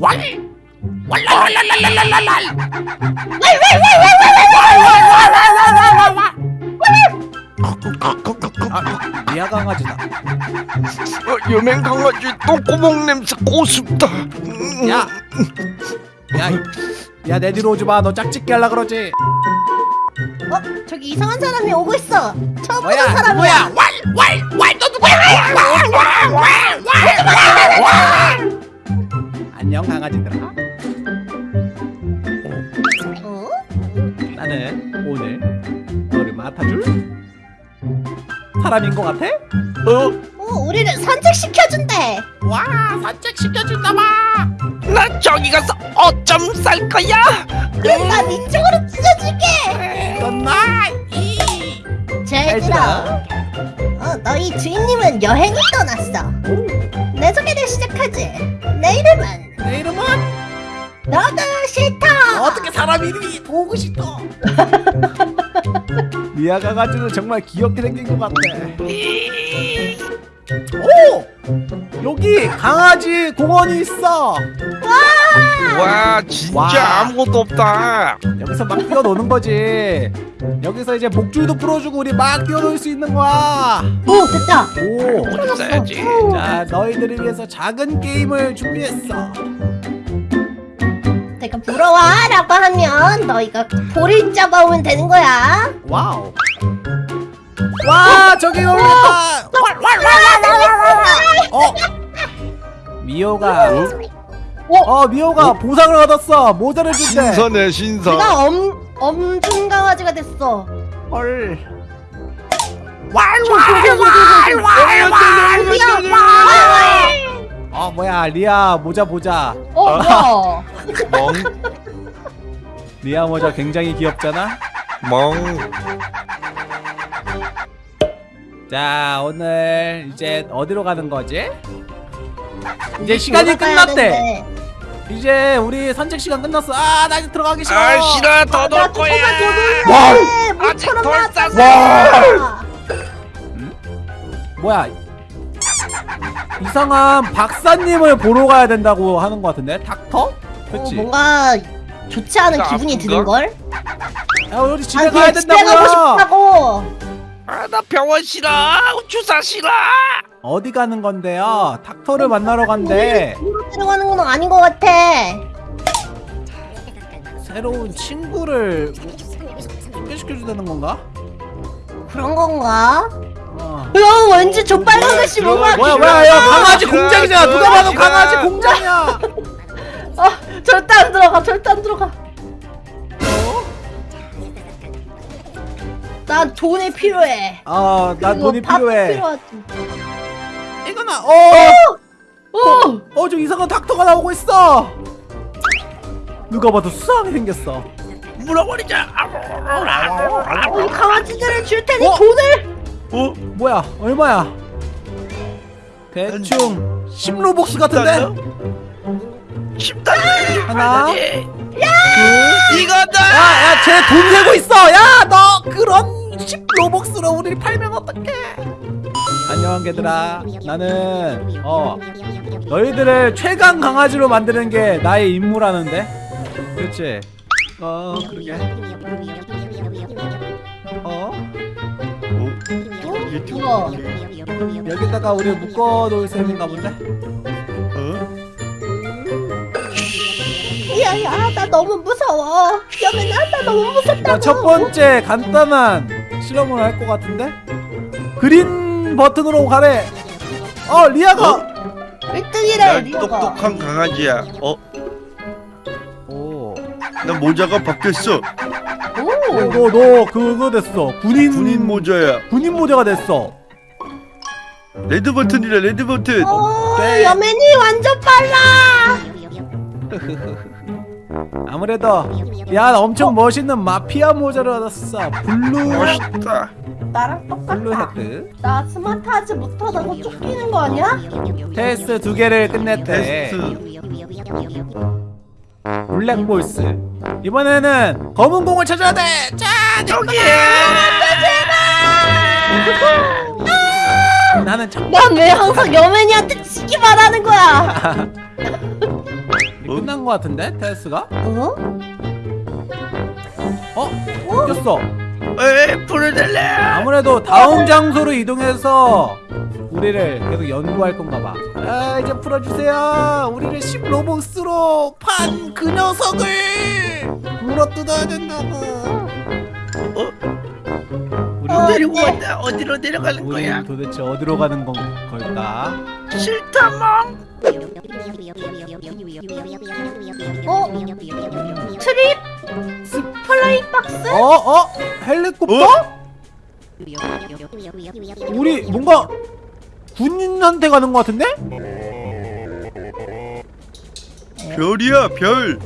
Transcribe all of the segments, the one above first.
왈 왈랄랄랄랄랄랄 아, 리아 강아지다. 어, 여맹 강아지 똥구멍 냄새 고습다. 음, 야, 야, 야, 내 뒤로 오지 마. 너 짝짓기 할라 그러지. 어? 저기 이상한 사람이 오고 있어. 처음 보는 뭐야, 사람이야. 누구야? 왈왈왈너 누구야 안녕 강아지들아. 어? 나는 오늘 너를 맡아줄 사람인 것 같아? 어? 어, 우리를 산책시켜준대. 와 산책 시켜준다마 나 저기 가서 어쩜 쌀 거야? 그럼 난 이쪽으로 찢어줄게. good night 쟤들아. 어, 너희 주인님은 여행을 떠났어. 내 소개를 시작하지. 내 이름은 너도 싫다. 어떻게 사람 이름이 보고 싶어? 리아 강아지는 정말 귀엽게 생긴 것 같아. 오! 여기 강아지 공원이 있어. 와 진짜 와. 아무것도 없다. 여기서 막 뛰어노는 거지. 여기서 이제 목줄도 풀어주고 우리 막 뛰어놀 수 있는 거야. 오, 됐다. 오. 써야지. 자, 너희들을 위해서 작은 게임을 준비했어. 내가 부러워라고 하면 너희가 볼을 잡아오면 되는 거야. wow. 와, 저기 올렸다. 어. 미호가 어 미호가 보상을 얻었어 모자를 준대 신선해 신선. 내가 엄 엄중 강아지가 됐어. 헐 어 뭐야 리아 모자 보자 어, 뭐야? 멍 리아 모자 굉장히 귀엽잖아 멍. 자 오늘 이제 어디로 가는 거지? 이제 시간이 끝났대. 이제 우리 산책 시간 끝났어 아나 이제 들어가기 싫어 아 싫어 더나놀 거야. 조금만 더 놀래. 와. 아직 덜 나왔잖아. 뭐야 이상한 박사님을 보러 가야 된다고 하는 것 같은데 닥터? 어, 그치? 뭔가 좋지 않은 나 기분이 아픈가? 드는 걸? 야 우리 집에 아, 가야 그냥 집에 가고 싶다고. 아 나 병원 싫어. 주사 싫어. 어디 가는 건데요? 닥터를 만나러 간대 들어가는 건 아닌 것 같아. 새로운 친구를 소개시켜주다는 건가? 그런 건가? 어. 야, 왠지 저 빨간 글씨 뭔가 뭐야 뭐야 야 강아지 공장이잖아 누가 봐도. 강아지 공장이야 아, 절대 안 들어가, 절대 안 들어가. 난 돈이 필요해. 그리고 돈이 필요해. 이거나 어어저 어, 이상한 닥터가 나오고 있어 누가 봐도 수상하게 생겼어 물어버리자 어, 이 강아지들을 줄 테니 어? 돈을. 어? 뭐야? 얼마야? 대충 10로복스 같은데? 쉽다. 하나 이거다. 야 야 쟤 돈 세고 있어. 야 너 그런 10로복스로 우리를 팔면 어떡해? 안녕 개들아. 나는 어 너희들을 최강 강아지로 만드는 게 나의 임무라는데? 그렇지? 어 그러게 어, 뭐야? 여기다가 우리 묶어놓을 셈인가 본데 어? 야야, 나 너무 무서워. 여맨아, 나 너무 무섭다고. 자, 첫 번째 간단한 실험을 할 것 같은데 green 버튼으로 가래 어 리아가 1등이래, 난 리오가. 똑똑한 강아지야. 어? 오. 나 모자가 바뀌었어. 오, 너, 너 그거 됐어 군인 군인 모자야. 군인 모자가 됐어 red 버튼이래 red 버튼. 어, 네. 여맨이 완전 빨라. 아무래도 야 엄청 멋있는 마피아 모자를 얻었어 블루 멋있다. 나랑 블루 똑같아. 헤드 나 스마트하지 못하다고 쫓기는 거 아니야? 테스트 두 개를 끝냈대 테스트. 블랙볼스 이번에는 검은 공을 찾아야 돼 자, 저기. 나는 참 난왜 항상 여맨이한테 지기만 하는 거야? 끝난 거 같은데 테스가? 어? 어? 바뀌었어 에 불을 달래 아무래도 다음 장소로 이동해서 우리를 계속 연구할 건가 봐. 아 이제 풀어주세요. 우리를 10 로벅스로 판 그 녀석을 물어뜯어야 된다고. 우리 어, 데리고 네. 왔다 어디로 내려가는 거야 우리 도대체 어디로 가는 건 걸까? 싫다 멍 어? trip? fly box? 어 어? 헬리콥터? 우리 뭔가 군인한테 가는 것 같은데? 별이야 별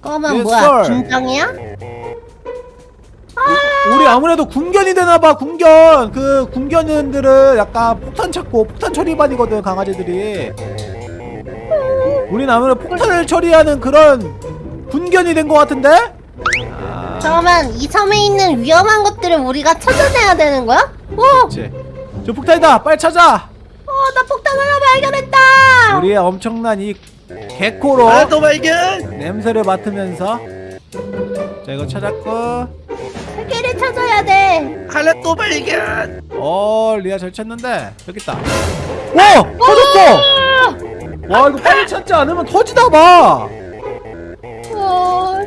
그러면 Yes, 뭐야? sir. 김장이야? 우리 아무래도 군견이 되나봐 군견 그 군견들은 약간 폭탄 찾고 폭탄 처리반이거든 강아지들이 우린 아무래도 폭탄을 처리하는 그런 군견이 된 것 같은데? 아, 그러면 이 섬에 있는 위험한 것들을 우리가 찾아내야 되는 거야? 어! 그치 저 폭탄이다! 빨리 찾아! 어, 나 폭탄 하나 발견했다! 우리의 엄청난 이 개코로 하나 더 발견! 냄새를 맡으면서 자 이거 찾았고. 세 개를 찾아야 돼. 하나 또 발견! 어 리아 잘 찾는데. 여기 있다. 와 터졌어! 와 이거 빨리 찾지 않으면 터지나 봐! 어,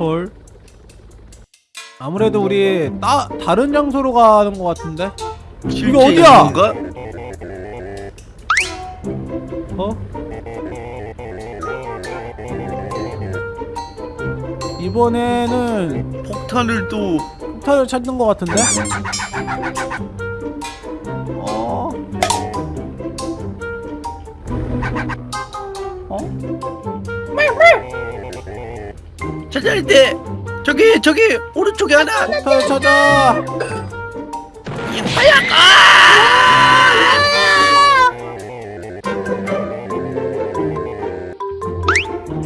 헐. 아무래도 우리 따, 다른 장소로 가는 것 같은데? 이거 어디야? 어? 이번에는 폭탄을 또 폭탄을 찾는 것 같은데? 어? 어? 찾아야 돼 저기 저기 오른쪽에 하나 폭탄을 찾아! 이 하얀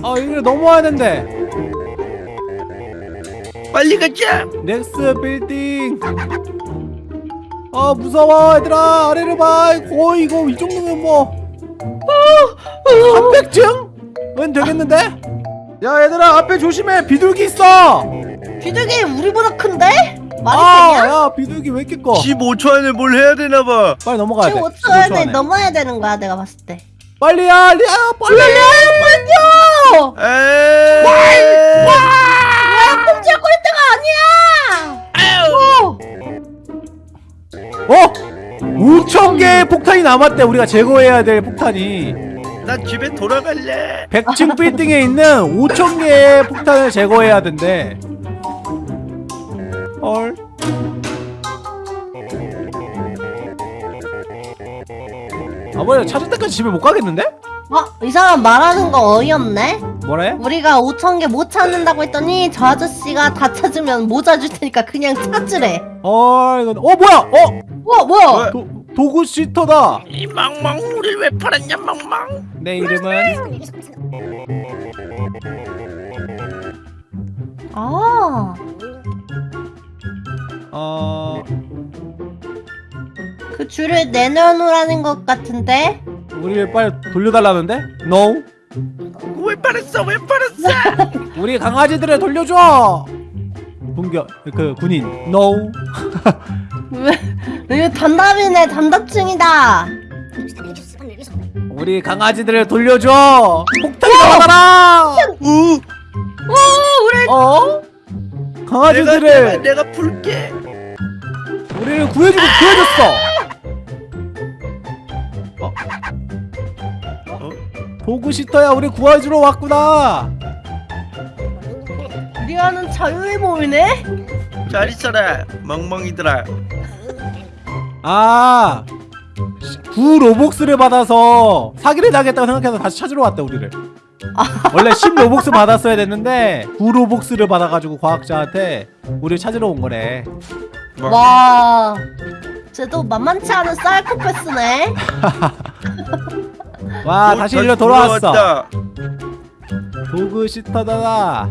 아아 여기를 넘어와야 된대! 빨리 가자 넥스 빌딩 아 무서워 얘들아 아래를 봐 거의 이거 이 정도면 뭐 300층?은 되겠는데? 야 얘들아 앞에 조심해 비둘기 있어 비둘기 우리보다 큰데? 말이 아 되냐? 야 비둘기 왜 이렇게 커 15초 안에 뭘 해야 되나봐 빨리 넘어가야 돼 지금 5초 15초 안에 안에. 넘어야 되는 거야 내가 봤을 때. 빨리 야 리아 빨리 빨리요! 에이 뭐야 꼼짝 거릴 때가 아니야! 어! 어? 5천 개의 폭탄이 남았대 우리가 제거해야 될 폭탄이 난 집에 돌아갈래 100층 빌딩에 있는 5천 개의 폭탄을 제거해야 된대. 헐. 아버지 찾을 때까지 집에 못 가겠는데? 어? 이 사람 말하는 거 어이없네? 뭐래? 우리가 5천 개 못 찾는다고 했더니 저 아저씨가 다 찾으면 모자 줄 테니까 그냥 찾으래. 어 이건 어 뭐야? 어 어 뭐야? 도, 도구 시터다. 이 멍멍 우릴 왜 팔았냐 멍멍 내 이름은 아, 어 그 줄을 내려놓으라는 것 같은데? 우리를 빨리 돌려달라는데? No. 왜 팔았어 왜 팔았어 우리 강아지들을 돌려줘. 분겨 그 군인 No. 왜? 이거 단답이네 단답충이다. 우리 강아지들을 돌려줘. 폭탄이 나와라. 우오 우리 어? 강아지들을 내가, 내가 풀게 우리를 구해주고 구해줬어. 어? 어? 도구시터야 우리 구해주러 왔구나. 리아는 자유의 몸이네? 잘 있어라 멍멍이들아 아, 구 Robux를 받아서 사기를 당했다고 생각해서 다시 찾으러 왔다 우리를. 원래 10 Robux 받았어야 됐는데 9 Robux를 받아가지고 과학자한테 우리를 찾으러 온 거래. 와, 쟤도 만만치 않은 사이코패스네. 와 오, 다시 일로 돌아왔어. 돌아왔다. 도구시터다.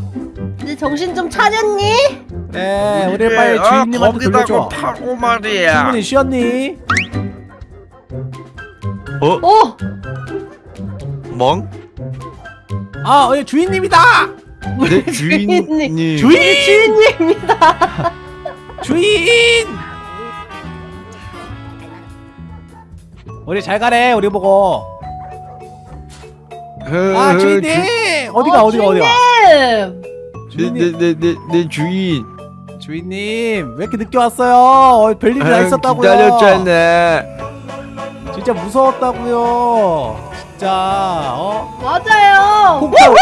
이제 정신 좀 차렸니? 네, 우리 빨리 아, 주인님한테 돌려줘. 파고 말이야 충분히 쉬었니? 어? 어, 멍? 아 어, 주인님이다 네 주인님. 주인 주인님입니다. 주인 우리 잘 가래 우리 보고 아 주인님 어디가 어, 어디가 어디가 주인님. 주인님 네네네네 주인. 주인님 왜 이렇게 늦게 왔어요 어, 별일이 다 아, 있었다고요 기다렸잖아. 진짜 무서웠다고요 진짜 어 맞아요. 폭탄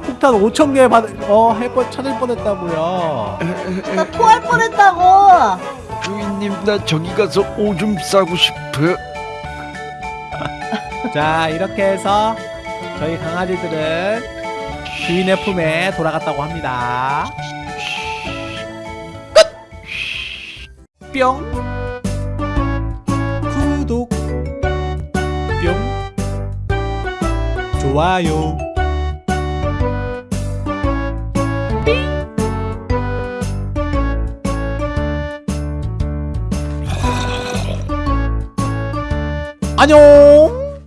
폭탄 5천 개 받, 어, 해뻔 찾을 뻔했다고요. 나 토할 뻔했다고. 주인님 나 저기 가서 오줌 싸고 싶어. 자, 이렇게 해서 저희 강아지들은 주인의 품에 돌아갔다고 합니다. 끝! 뿅! 좋아요! 안녕!